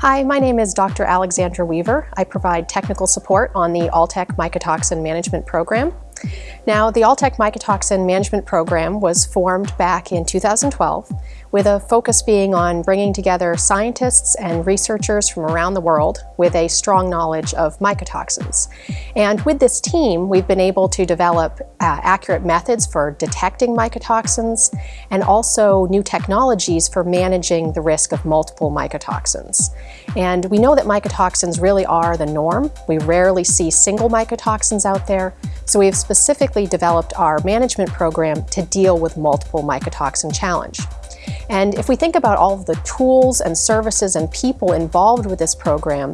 Hi, my name is Dr. Alexandra Weaver. I provide technical support on the Alltech Mycotoxin Management Program. Now, the Alltech Mycotoxin Management Program was formed back in 2012 with a focus being on bringing together scientists and researchers from around the world with a strong knowledge of mycotoxins. And with this team, we've been able to develop uh, accurate methods for detecting mycotoxins and also new technologies for managing the risk of multiple mycotoxins. And we know that mycotoxins really are the norm. We rarely see single mycotoxins out there, so we have specifically developed our management program to deal with multiple mycotoxin challenge. And if we think about all of the tools and services and people involved with this program,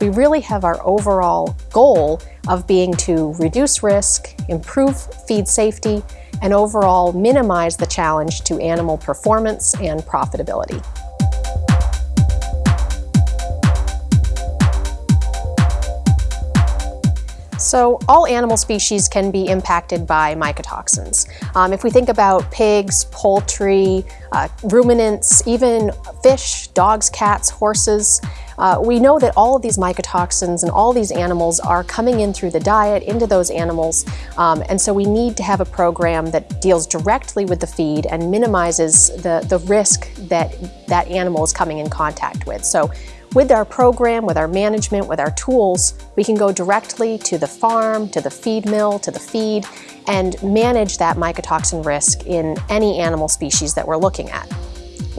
we really have our overall goal of being to reduce risk, improve feed safety, and overall minimize the challenge to animal performance and profitability. So all animal species can be impacted by mycotoxins. Um, if we think about pigs, poultry, uh, ruminants, even fish, dogs, cats, horses, uh, we know that all of these mycotoxins and all these animals are coming in through the diet into those animals, um, and so we need to have a program that deals directly with the feed and minimizes the, the risk that that animal is coming in contact with. So with our program, with our management, with our tools, we can go directly to the farm, to the feed mill, to the feed, and manage that mycotoxin risk in any animal species that we're looking at.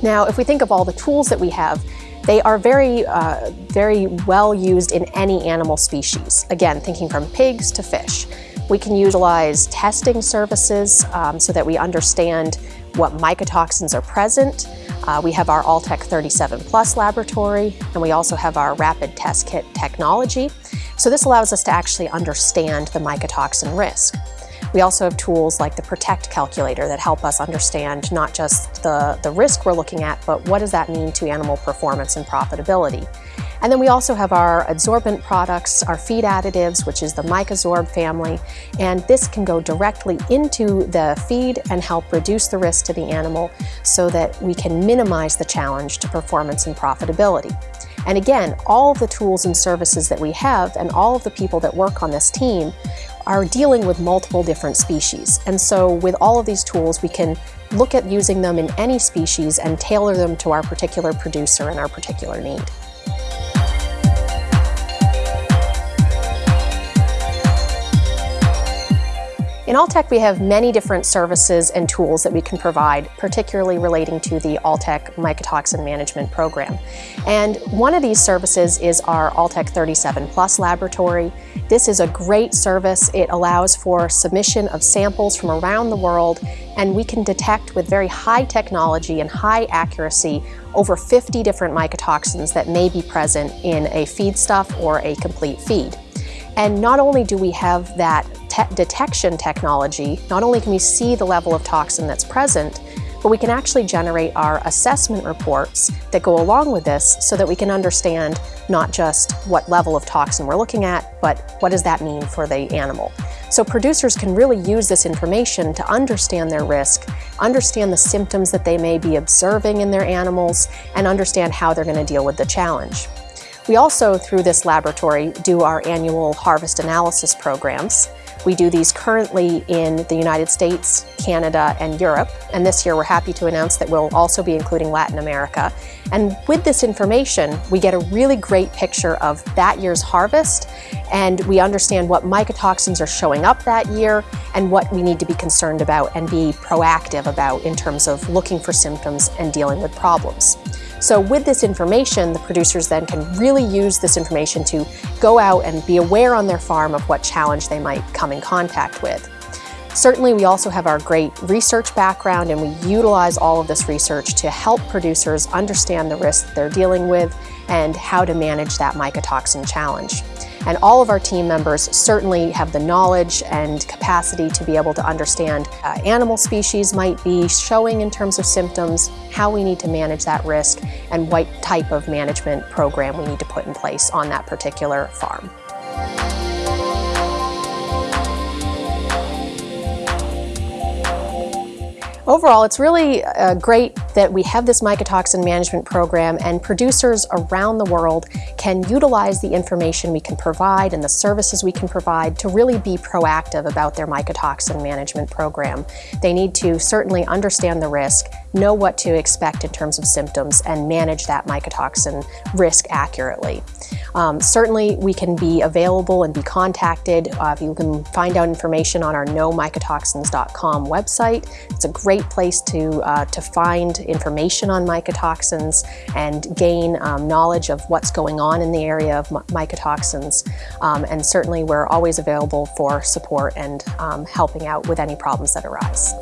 Now, if we think of all the tools that we have, they are very, uh, very well used in any animal species. Again, thinking from pigs to fish. We can utilize testing services um, so that we understand what mycotoxins are present, uh, we have our Alltech 37 Plus laboratory, and we also have our rapid test kit technology. So this allows us to actually understand the mycotoxin risk. We also have tools like the PROTECT calculator that help us understand not just the, the risk we're looking at, but what does that mean to animal performance and profitability. And then we also have our adsorbent products, our feed additives, which is the Mycosorb family, and this can go directly into the feed and help reduce the risk to the animal so that we can minimize the challenge to performance and profitability. And again, all of the tools and services that we have and all of the people that work on this team are dealing with multiple different species. And so with all of these tools, we can look at using them in any species and tailor them to our particular producer and our particular need. In Alltech, we have many different services and tools that we can provide, particularly relating to the Alltech Mycotoxin Management Program. And one of these services is our Alltech 37 Plus laboratory. This is a great service. It allows for submission of samples from around the world, and we can detect with very high technology and high accuracy over 50 different mycotoxins that may be present in a feedstuff or a complete feed. And not only do we have that te detection technology, not only can we see the level of toxin that's present, but we can actually generate our assessment reports that go along with this so that we can understand not just what level of toxin we're looking at, but what does that mean for the animal. So producers can really use this information to understand their risk, understand the symptoms that they may be observing in their animals, and understand how they're going to deal with the challenge. We also, through this laboratory, do our annual harvest analysis programs. We do these currently in the United States, Canada, and Europe. And this year we're happy to announce that we'll also be including Latin America. And with this information, we get a really great picture of that year's harvest and we understand what mycotoxins are showing up that year and what we need to be concerned about and be proactive about in terms of looking for symptoms and dealing with problems. So with this information, the producers then can really use this information to go out and be aware on their farm of what challenge they might come in contact with. Certainly, we also have our great research background and we utilize all of this research to help producers understand the risks they're dealing with and how to manage that mycotoxin challenge. And all of our team members certainly have the knowledge and capacity to be able to understand uh, animal species might be showing in terms of symptoms, how we need to manage that risk, and what type of management program we need to put in place on that particular farm. Overall, it's really a great that we have this mycotoxin management program and producers around the world can utilize the information we can provide and the services we can provide to really be proactive about their mycotoxin management program. They need to certainly understand the risk, know what to expect in terms of symptoms, and manage that mycotoxin risk accurately. Um, certainly, we can be available and be contacted. Uh, you can find out information on our knowmycotoxins.com website. It's a great place to, uh, to find information on mycotoxins and gain um, knowledge of what's going on in the area of mycotoxins. Um, and certainly, we're always available for support and um, helping out with any problems that arise.